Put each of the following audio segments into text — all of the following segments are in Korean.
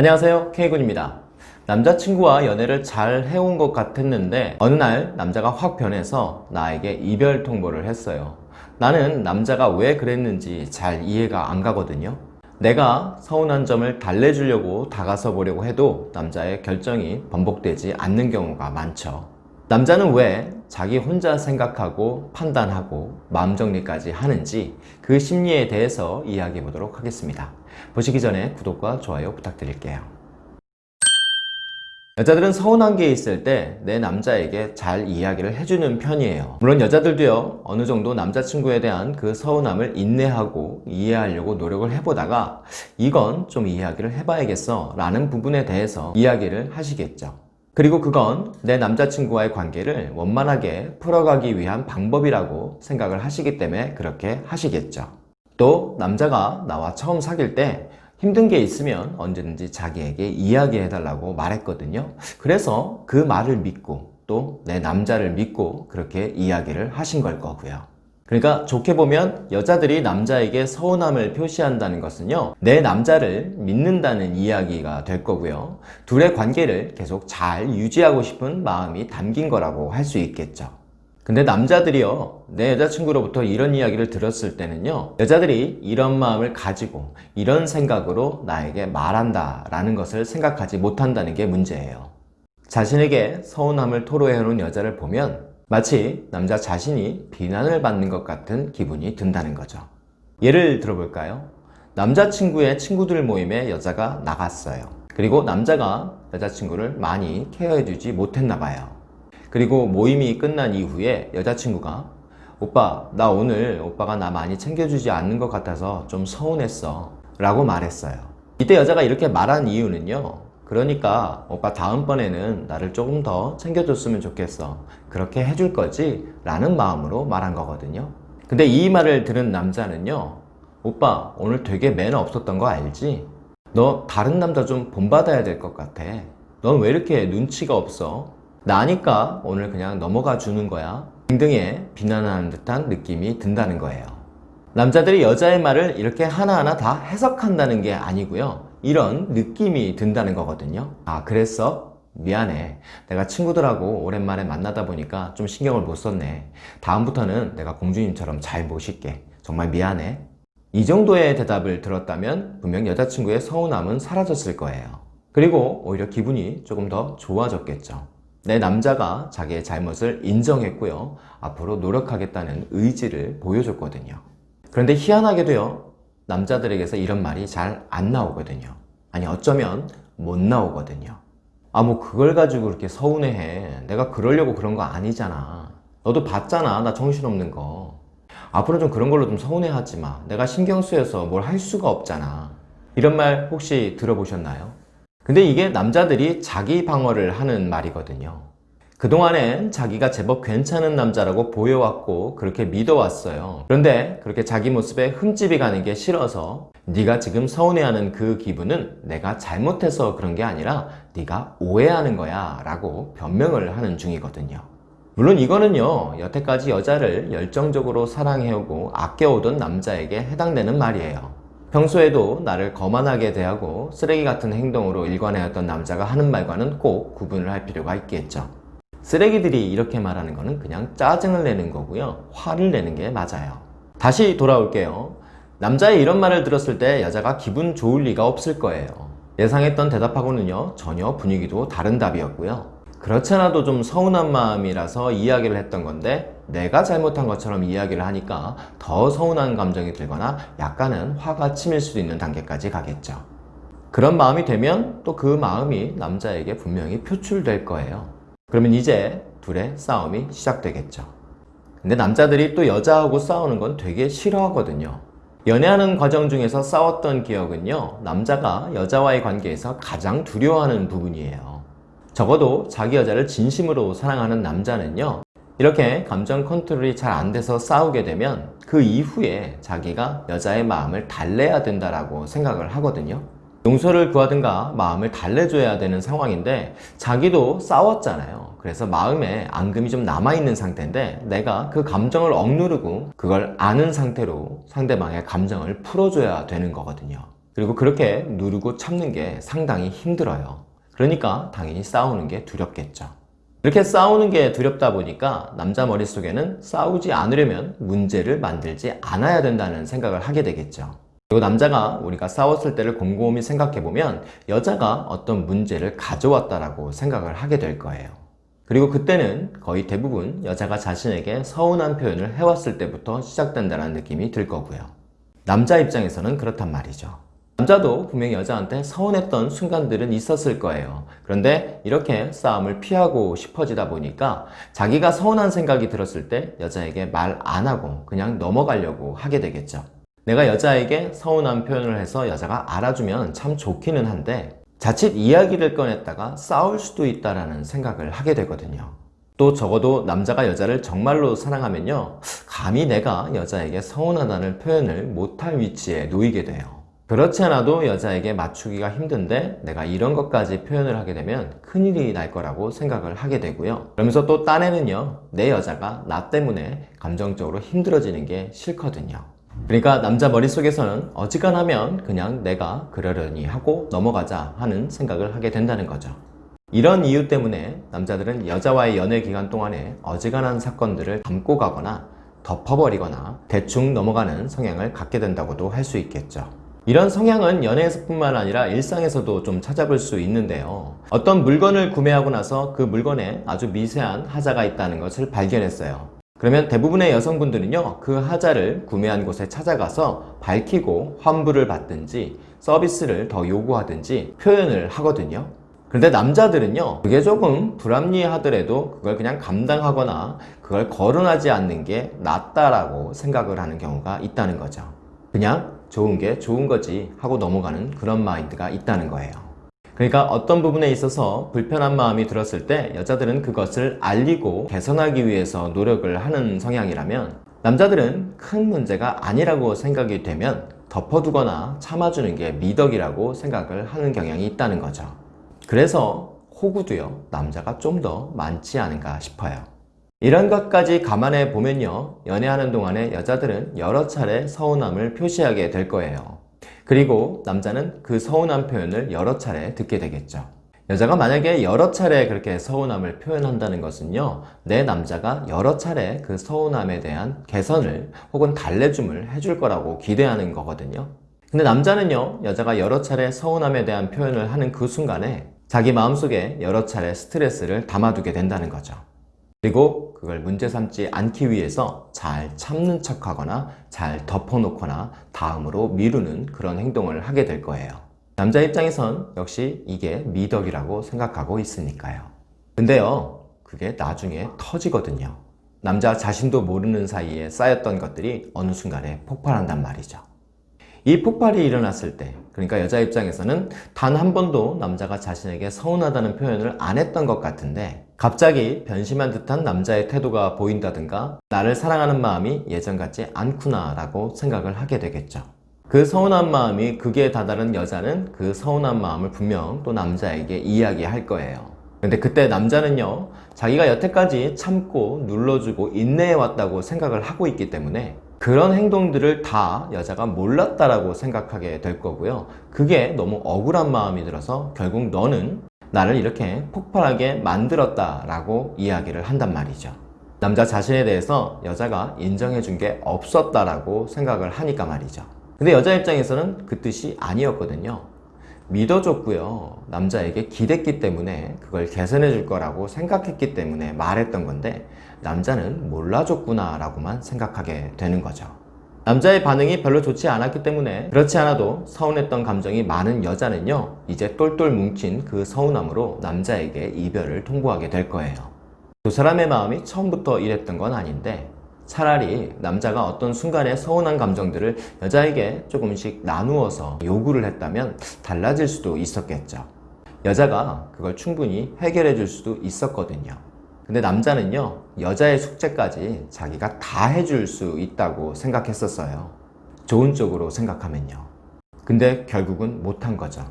안녕하세요. K군입니다. 남자친구와 연애를 잘 해온 것 같았는데 어느 날 남자가 확 변해서 나에게 이별 통보를 했어요. 나는 남자가 왜 그랬는지 잘 이해가 안 가거든요. 내가 서운한 점을 달래주려고 다가서 보려고 해도 남자의 결정이 번복되지 않는 경우가 많죠. 남자는 왜 자기 혼자 생각하고 판단하고 마음 정리까지 하는지 그 심리에 대해서 이야기해 보도록 하겠습니다. 보시기 전에 구독과 좋아요 부탁드릴게요. 여자들은 서운한 게 있을 때 내 남자에게 잘 이야기를 해주는 편이에요. 물론 여자들도요, 어느 정도 남자친구에 대한 그 서운함을 인내하고 이해하려고 노력을 해보다가 이건 좀 이야기를 해봐야겠어 라는 부분에 대해서 이야기를 하시겠죠. 그리고 그건 내 남자친구와의 관계를 원만하게 풀어가기 위한 방법이라고 생각을 하시기 때문에 그렇게 하시겠죠. 또 남자가 나와 처음 사귈 때 힘든 게 있으면 언제든지 자기에게 이야기해달라고 말했거든요. 그래서 그 말을 믿고 또 내 남자를 믿고 그렇게 이야기를 하신 걸 거고요. 그러니까 좋게 보면 여자들이 남자에게 서운함을 표시한다는 것은요 내 남자를 믿는다는 이야기가 될 거고요. 둘의 관계를 계속 잘 유지하고 싶은 마음이 담긴 거라고 할 수 있겠죠. 근데 남자들이요 내 여자친구로부터 이런 이야기를 들었을 때는요 여자들이 이런 마음을 가지고 이런 생각으로 나에게 말한다 라는 것을 생각하지 못한다는 게 문제예요. 자신에게 서운함을 토로해오는 여자를 보면 마치 남자 자신이 비난을 받는 것 같은 기분이 든다는 거죠. 예를 들어볼까요? 남자친구의 친구들 모임에 여자가 나갔어요. 그리고 남자가 여자친구를 많이 케어해주지 못했나 봐요. 그리고 모임이 끝난 이후에 여자친구가 오빠 나 오늘 오빠가 나 많이 챙겨주지 않는 것 같아서 좀 서운했어 라고 말했어요. 이때 여자가 이렇게 말한 이유는요 그러니까 오빠 다음번에는 나를 조금 더 챙겨줬으면 좋겠어 그렇게 해줄 거지? 라는 마음으로 말한 거거든요 근데 이 말을 들은 남자는요 오빠 오늘 되게 매너 없었던 거 알지? 너 다른 남자 좀 본받아야 될 것 같아 넌 왜 이렇게 눈치가 없어? 나니까 오늘 그냥 넘어가 주는 거야 등등의 비난하는 듯한 느낌이 든다는 거예요 남자들이 여자의 말을 이렇게 하나하나 다 해석한다는 게 아니고요 이런 느낌이 든다는 거거든요. 아 그랬어? 미안해. 내가 친구들하고 오랜만에 만나다 보니까 좀 신경을 못 썼네. 다음부터는 내가 공주님처럼 잘 모실게. 정말 미안해. 이 정도의 대답을 들었다면 분명 여자친구의 서운함은 사라졌을 거예요. 그리고 오히려 기분이 조금 더 좋아졌겠죠. 내 남자가 자기의 잘못을 인정했고요. 앞으로 노력하겠다는 의지를 보여줬거든요. 그런데 희한하게도요 남자들에게서 이런 말이 잘 안 나오거든요. 아니 어쩌면 못 나오거든요. 아 뭐 그걸 가지고 그렇게 서운해해. 내가 그러려고 그런 거 아니잖아. 너도 봤잖아 나 정신없는 거. 앞으로 좀 그런 걸로 좀 서운해하지 마. 내가 신경 쓰여서 뭘 할 수가 없잖아. 이런 말 혹시 들어보셨나요? 근데 이게 남자들이 자기 방어를 하는 말이거든요 그동안엔 자기가 제법 괜찮은 남자라고 보여왔고 그렇게 믿어왔어요. 그런데 그렇게 자기 모습에 흠집이 가는 게 싫어서 네가 지금 서운해하는 그 기분은 내가 잘못해서 그런 게 아니라 네가 오해하는 거야 라고 변명을 하는 중이거든요. 물론 이거는요 여태까지 여자를 열정적으로 사랑해오고 아껴오던 남자에게 해당되는 말이에요. 평소에도 나를 거만하게 대하고 쓰레기 같은 행동으로 일관해왔던 남자가 하는 말과는 꼭 구분을 할 필요가 있겠죠 쓰레기들이 이렇게 말하는 거는 그냥 짜증을 내는 거고요. 화를 내는 게 맞아요. 다시 돌아올게요. 남자의 이런 말을 들었을 때 여자가 기분 좋을 리가 없을 거예요. 예상했던 대답하고는요 전혀 분위기도 다른 답이었고요. 그렇지 않아도 좀 서운한 마음이라서 이야기를 했던 건데 내가 잘못한 것처럼 이야기를 하니까 더 서운한 감정이 들거나 약간은 화가 치밀 수도 있는 단계까지 가겠죠. 그런 마음이 되면 또 그 마음이 남자에게 분명히 표출될 거예요 그러면 이제 둘의 싸움이 시작되겠죠. 근데 남자들이 또 여자하고 싸우는 건 되게 싫어하거든요. 연애하는 과정 중에서 싸웠던 기억은요 남자가 여자와의 관계에서 가장 두려워하는 부분이에요. 적어도 자기 여자를 진심으로 사랑하는 남자는요 이렇게 감정 컨트롤이 잘 안 돼서 싸우게 되면 그 이후에 자기가 여자의 마음을 달래야 된다고 생각을 하거든요 용서를 구하든가 마음을 달래줘야 되는 상황인데 자기도 싸웠잖아요 그래서 마음에 앙금이 좀 남아있는 상태인데 내가 그 감정을 억누르고 그걸 아는 상태로 상대방의 감정을 풀어줘야 되는 거거든요 그리고 그렇게 누르고 참는 게 상당히 힘들어요. 그러니까 당연히 싸우는 게 두렵겠죠. 이렇게 싸우는 게 두렵다 보니까 남자 머릿속에는 싸우지 않으려면 문제를 만들지 않아야 된다는 생각을 하게 되겠죠. 그리고 남자가 우리가 싸웠을 때를 곰곰이 생각해 보면 여자가 어떤 문제를 가져왔다라고 생각을 하게 될 거예요. 그리고 그때는 거의 대부분 여자가 자신에게 서운한 표현을 해왔을 때부터 시작된다는 느낌이 들 거고요. 남자 입장에서는 그렇단 말이죠. 남자도 분명히 여자한테 서운했던 순간들은 있었을 거예요. 그런데 이렇게 싸움을 피하고 싶어지다 보니까 자기가 서운한 생각이 들었을 때 여자에게 말 안 하고 그냥 넘어가려고 하게 되겠죠. 내가 여자에게 서운한 표현을 해서 여자가 알아주면 참 좋기는 한데 자칫 이야기를 꺼냈다가 싸울 수도 있다라는 생각을 하게 되거든요. 또 적어도 남자가 여자를 정말로 사랑하면요. 감히 내가 여자에게 서운하다는 표현을 못할 위치에 놓이게 돼요. 그렇지 않아도 여자에게 맞추기가 힘든데 내가 이런 것까지 표현을 하게 되면 큰일이 날 거라고 생각을 하게 되고요. 그러면서 또 딴에는요. 내 여자가 나 때문에 감정적으로 힘들어지는 게 싫거든요. 그러니까 남자 머릿속에서는 어지간하면 그냥 내가 그러려니 하고 넘어가자 하는 생각을 하게 된다는 거죠. 이런 이유 때문에 남자들은 여자와의 연애 기간 동안에 어지간한 사건들을 담고 가거나 덮어버리거나 대충 넘어가는 성향을 갖게 된다고도 할 수 있겠죠. 이런 성향은 연애에서 뿐만 아니라 일상에서도 좀 찾아볼 수 있는데요. 어떤 물건을 구매하고 나서 그 물건에 아주 미세한 하자가 있다는 것을 발견했어요. 그러면 대부분의 여성분들은요, 그 하자를 구매한 곳에 찾아가서 밝히고 환불을 받든지 서비스를 더 요구하든지 표현을 하거든요. 그런데 남자들은요, 그게 조금 불합리하더라도 그걸 그냥 감당하거나 그걸 거론하지 않는 게 낫다라고 생각을 하는 경우가 있다는 거죠. 그냥 좋은 게 좋은 거지 하고 넘어가는 그런 마인드가 있다는 거예요. 그러니까 어떤 부분에 있어서 불편한 마음이 들었을 때 여자들은 그것을 알리고 개선하기 위해서 노력을 하는 성향이라면 남자들은 큰 문제가 아니라고 생각이 되면 덮어두거나 참아주는 게 미덕이라고 생각을 하는 경향이 있다는 거죠. 그래서 호구도요, 남자가 좀 더 많지 않은가 싶어요. 이런 것까지 감안해 보면요, 연애하는 동안에 여자들은 여러 차례 서운함을 표시하게 될 거예요. 그리고 남자는 그 서운한 표현을 여러 차례 듣게 되겠죠. 여자가 만약에 여러 차례 그렇게 서운함을 표현한다는 것은요, 내 남자가 여러 차례 그 서운함에 대한 개선을 혹은 달래줌을 해줄 거라고 기대하는 거거든요. 근데 남자는요, 여자가 여러 차례 서운함에 대한 표현을 하는 그 순간에 자기 마음속에 여러 차례 스트레스를 담아두게 된다는 거죠. 그리고 그걸 문제 삼지 않기 위해서 잘 참는 척 하거나 잘 덮어놓거나 다음으로 미루는 그런 행동을 하게 될 거예요. 남자 입장에선 역시 이게 미덕이라고 생각하고 있으니까요. 근데요, 그게 나중에 터지거든요. 남자 자신도 모르는 사이에 쌓였던 것들이 어느 순간에 폭발한단 말이죠. 이 폭발이 일어났을 때, 그러니까 여자 입장에서는 단 한 번도 남자가 자신에게 서운하다는 표현을 안 했던 것 같은데, 갑자기 변심한 듯한 남자의 태도가 보인다든가 나를 사랑하는 마음이 예전 같지 않구나 라고 생각을 하게 되겠죠. 그 서운한 마음이 극에 다다른 여자는 그 서운한 마음을 분명 또 남자에게 이야기할 거예요. 근데 그때 남자는요, 자기가 여태까지 참고 눌러주고 인내해왔다고 생각을 하고 있기 때문에 그런 행동들을 다 여자가 몰랐다라고 생각하게 될 거고요. 그게 너무 억울한 마음이 들어서 결국 너는 나를 이렇게 폭발하게 만들었다 라고 이야기를 한단 말이죠. 남자 자신에 대해서 여자가 인정해 준 게 없었다라고 생각을 하니까 말이죠. 근데 여자 입장에서는 그 뜻이 아니었거든요. 믿어줬고요. 남자에게 기댔기 때문에 그걸 개선해 줄 거라고 생각했기 때문에 말했던 건데 남자는 몰라줬구나 라고만 생각하게 되는 거죠. 남자의 반응이 별로 좋지 않았기 때문에 그렇지 않아도 서운했던 감정이 많은 여자는요 이제 똘똘 뭉친 그 서운함으로 남자에게 이별을 통보하게 될 거예요 두 사람의 마음이 처음부터 이랬던 건 아닌데 차라리 남자가 어떤 순간에 서운한 감정들을 여자에게 조금씩 나누어서 요구를 했다면 달라질 수도 있었겠죠 여자가 그걸 충분히 해결해 줄 수도 있었거든요 근데 남자는요, 여자의 숙제까지 자기가 다 해줄 수 있다고 생각했었어요. 좋은 쪽으로 생각하면요. 근데 결국은 못한 거죠.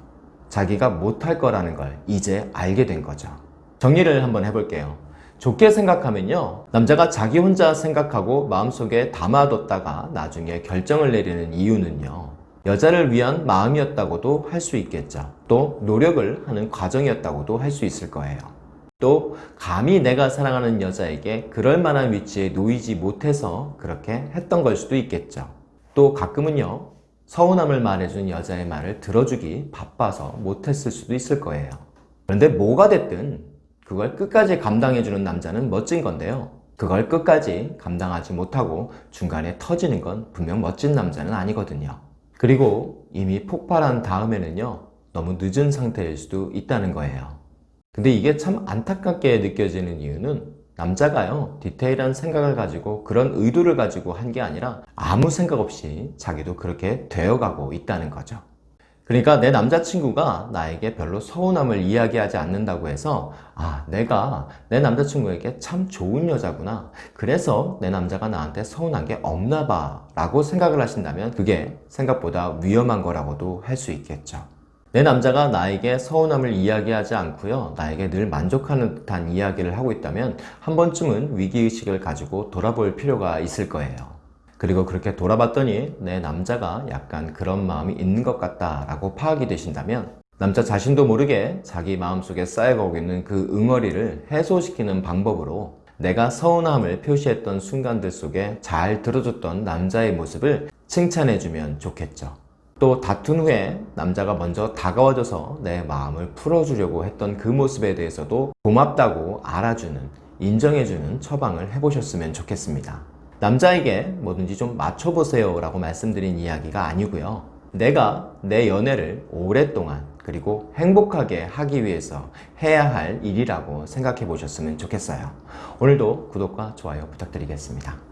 자기가 못할 거라는 걸 이제 알게 된 거죠. 정리를 한번 해볼게요. 좋게 생각하면요. 남자가 자기 혼자 생각하고 마음속에 담아뒀다가 나중에 결정을 내리는 이유는요. 여자를 위한 마음이었다고도 할 수 있겠죠. 또 노력을 하는 과정이었다고도 할 수 있을 거예요. 또 감히 내가 사랑하는 여자에게 그럴 만한 위치에 놓이지 못해서 그렇게 했던 걸 수도 있겠죠. 또 가끔은요, 서운함을 말해준 여자의 말을 들어주기 바빠서 못했을 수도 있을 거예요. 그런데 뭐가 됐든 그걸 끝까지 감당해주는 남자는 멋진 건데요. 그걸 끝까지 감당하지 못하고 중간에 터지는 건 분명 멋진 남자는 아니거든요. 그리고 이미 폭발한 다음에는요, 너무 늦은 상태일 수도 있다는 거예요. 근데 이게 참 안타깝게 느껴지는 이유는 남자가요, 디테일한 생각을 가지고 그런 의도를 가지고 한 게 아니라 아무 생각 없이 자기도 그렇게 되어가고 있다는 거죠. 그러니까 내 남자친구가 나에게 별로 서운함을 이야기하지 않는다고 해서 아, 내가 내 남자친구에게 참 좋은 여자구나. 그래서 내 남자가 나한테 서운한 게 없나 봐. 라고 생각을 하신다면 그게 생각보다 위험한 거라고도 할 수 있겠죠. 내 남자가 나에게 서운함을 이야기하지 않고요. 나에게 늘 만족하는 듯한 이야기를 하고 있다면 한 번쯤은 위기의식을 가지고 돌아볼 필요가 있을 거예요. 그리고 그렇게 돌아봤더니 내 남자가 약간 그런 마음이 있는 것 같다라고 파악이 되신다면 남자 자신도 모르게 자기 마음속에 쌓여가고 있는 그 응어리를 해소시키는 방법으로 내가 서운함을 표시했던 순간들 속에 잘 들어줬던 남자의 모습을 칭찬해주면 좋겠죠. 또 다툰 후에 남자가 먼저 다가와줘서 내 마음을 풀어주려고 했던 그 모습에 대해서도 고맙다고 알아주는, 인정해주는 처방을 해보셨으면 좋겠습니다. 남자에게 뭐든지 좀 맞춰보세요 라고 말씀드린 이야기가 아니고요. 내가 내 연애를 오랫동안 그리고 행복하게 하기 위해서 해야 할 일이라고 생각해 보셨으면 좋겠어요. 오늘도 구독과 좋아요 부탁드리겠습니다.